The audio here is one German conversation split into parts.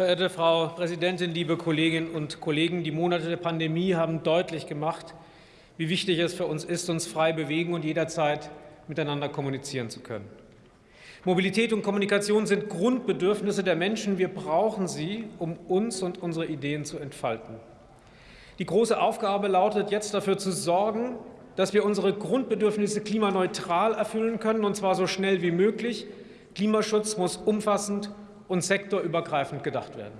Verehrte Frau Präsidentin, liebe Kolleginnen und Kollegen! Die Monate der Pandemie haben deutlich gemacht, wie wichtig es für uns ist, uns frei bewegen und jederzeit miteinander kommunizieren zu können. Mobilität und Kommunikation sind Grundbedürfnisse der Menschen. Wir brauchen sie, um uns und unsere Ideen zu entfalten. Die große Aufgabe lautet jetzt dafür zu sorgen, dass wir unsere Grundbedürfnisse klimaneutral erfüllen können, und zwar so schnell wie möglich. Klimaschutz muss umfassend und sektorübergreifend gedacht werden.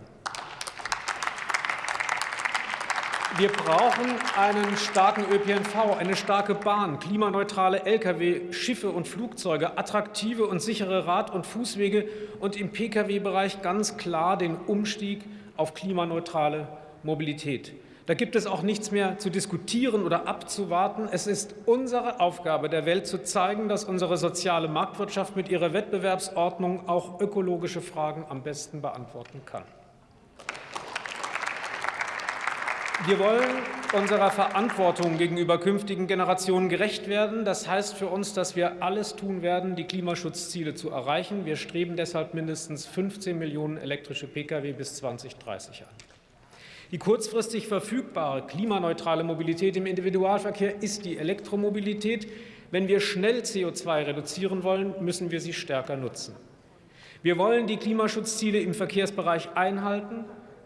Wir brauchen einen starken ÖPNV, eine starke Bahn, klimaneutrale Lkw, Schiffe und Flugzeuge, attraktive und sichere Rad- und Fußwege und im Pkw-Bereich ganz klar den Umstieg auf klimaneutrale Mobilität. Da gibt es auch nichts mehr zu diskutieren oder abzuwarten. Es ist unsere Aufgabe, der Welt zu zeigen, dass unsere soziale Marktwirtschaft mit ihrer Wettbewerbsordnung auch ökologische Fragen am besten beantworten kann. Wir wollen unserer Verantwortung gegenüber künftigen Generationen gerecht werden. Das heißt für uns, dass wir alles tun werden, die Klimaschutzziele zu erreichen. Wir streben deshalb mindestens 15 Millionen elektrische Pkw bis 2030 an. Die kurzfristig verfügbare klimaneutrale Mobilität im Individualverkehr ist die Elektromobilität. Wenn wir schnell CO2 reduzieren wollen, müssen wir sie stärker nutzen. Wir wollen die Klimaschutzziele im Verkehrsbereich einhalten.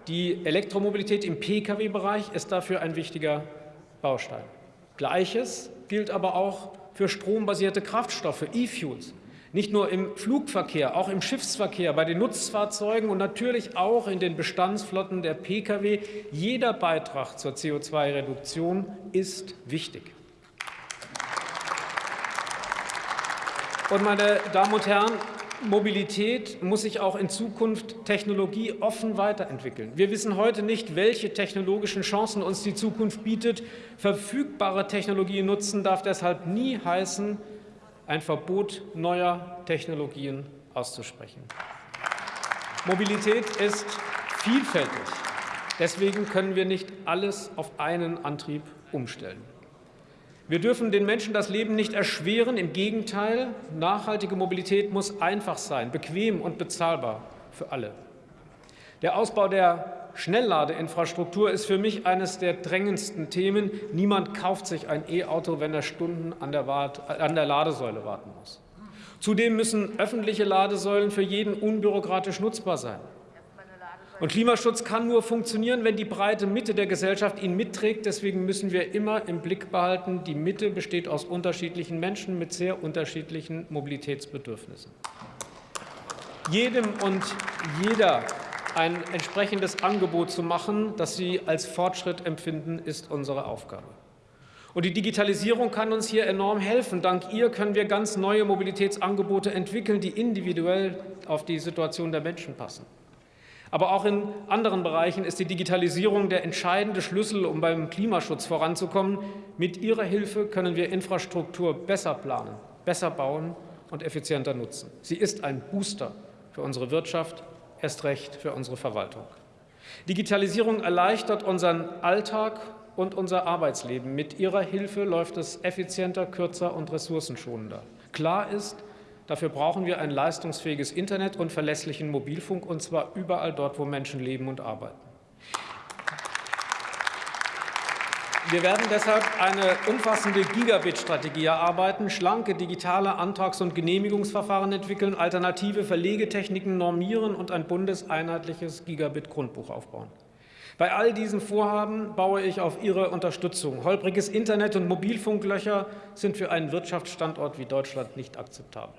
Die Elektromobilität im Pkw-Bereich ist dafür ein wichtiger Baustein. Gleiches gilt aber auch für strombasierte Kraftstoffe, E-Fuels. Nicht nur im Flugverkehr, auch im Schiffsverkehr, bei den Nutzfahrzeugen und natürlich auch in den Bestandsflotten der Pkw. Jeder Beitrag zur CO2-Reduktion ist wichtig. Und meine Damen und Herren, Mobilität muss sich auch in Zukunft technologieoffen weiterentwickeln. Wir wissen heute nicht, welche technologischen Chancen uns die Zukunft bietet. Verfügbare Technologien nutzen darf deshalb nie heißen, ein Verbot neuer Technologien auszusprechen. Mobilität ist vielfältig. Deswegen können wir nicht alles auf einen Antrieb umstellen. Wir dürfen den Menschen das Leben nicht erschweren. Im Gegenteil, nachhaltige Mobilität muss einfach sein, bequem und bezahlbar für alle. Der Ausbau der Schnellladeinfrastruktur ist für mich eines der drängendsten Themen. Niemand kauft sich ein E-Auto, wenn er Stunden an der, an der Ladesäule warten muss. Zudem müssen öffentliche Ladesäulen für jeden unbürokratisch nutzbar sein. Und Klimaschutz kann nur funktionieren, wenn die breite Mitte der Gesellschaft ihn mitträgt. Deswegen müssen wir immer im Blick behalten, die Mitte besteht aus unterschiedlichen Menschen mit sehr unterschiedlichen Mobilitätsbedürfnissen. Jedem und jeder ein entsprechendes Angebot zu machen, das Sie als Fortschritt empfinden, ist unsere Aufgabe. Und die Digitalisierung kann uns hier enorm helfen. Dank ihr können wir ganz neue Mobilitätsangebote entwickeln, die individuell auf die Situation der Menschen passen. Aber auch in anderen Bereichen ist die Digitalisierung der entscheidende Schlüssel, um beim Klimaschutz voranzukommen. Mit ihrer Hilfe können wir Infrastruktur besser planen, besser bauen und effizienter nutzen. Sie ist ein Booster für unsere Wirtschaft, erst recht für unsere Verwaltung. Digitalisierung erleichtert unseren Alltag und unser Arbeitsleben. Mit ihrer Hilfe läuft es effizienter, kürzer und ressourcenschonender. Klar ist, dafür brauchen wir ein leistungsfähiges Internet und verlässlichen Mobilfunk, und zwar überall dort, wo Menschen leben und arbeiten. Wir werden deshalb eine umfassende Gigabit-Strategie erarbeiten, schlanke digitale Antrags- und Genehmigungsverfahren entwickeln, alternative Verlegetechniken normieren und ein bundeseinheitliches Gigabit-Grundbuch aufbauen. Bei all diesen Vorhaben baue ich auf Ihre Unterstützung. Holpriges Internet und Mobilfunklöcher sind für einen Wirtschaftsstandort wie Deutschland nicht akzeptabel.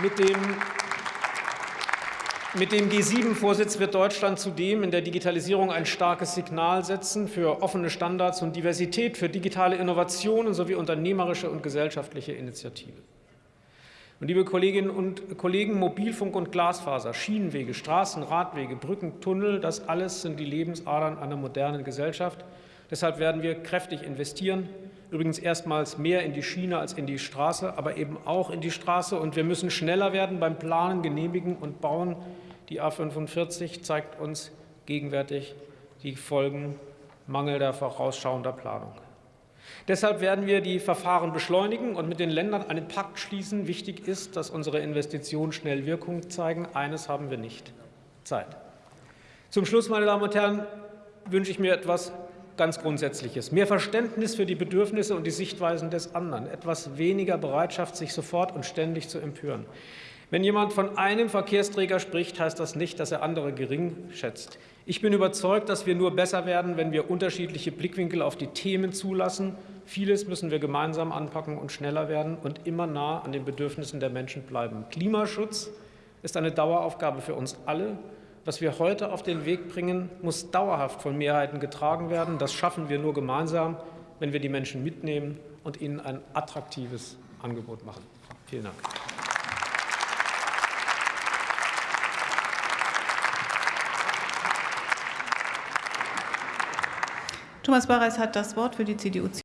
Mit dem mit dem G7-Vorsitz wird Deutschland zudem in der Digitalisierung ein starkes Signal setzen für offene Standards und Diversität, für digitale Innovationen sowie unternehmerische und gesellschaftliche Initiative. Und liebe Kolleginnen und Kollegen, Mobilfunk und Glasfaser, Schienenwege, Straßen, Radwege, Brücken, Tunnel, das alles sind die Lebensadern einer modernen Gesellschaft. Deshalb werden wir kräftig investieren, übrigens erstmals mehr in die Schiene als in die Straße, aber eben auch in die Straße. Und wir müssen schneller werden beim Planen, Genehmigen und Bauen. Die A 45 zeigt uns gegenwärtig die Folgen mangelnder vorausschauender Planung. Deshalb werden wir die Verfahren beschleunigen und mit den Ländern einen Pakt schließen. Wichtig ist, dass unsere Investitionen schnell Wirkung zeigen. Eines haben wir nicht. Zeit. Zum Schluss, meine Damen und Herren, wünsche ich mir etwas ganz Grundsätzliches. Mehr Verständnis für die Bedürfnisse und die Sichtweisen des anderen. Etwas weniger Bereitschaft, sich sofort und ständig zu empören. Wenn jemand von einem Verkehrsträger spricht, heißt das nicht, dass er andere gering schätzt. Ich bin überzeugt, dass wir nur besser werden, wenn wir unterschiedliche Blickwinkel auf die Themen zulassen. Vieles müssen wir gemeinsam anpacken und schneller werden und immer nah an den Bedürfnissen der Menschen bleiben. Klimaschutz ist eine Daueraufgabe für uns alle. Was wir heute auf den Weg bringen, muss dauerhaft von Mehrheiten getragen werden. Das schaffen wir nur gemeinsam, wenn wir die Menschen mitnehmen und ihnen ein attraktives Angebot machen. Vielen Dank. Thomas Barreis hat das Wort für die CDU.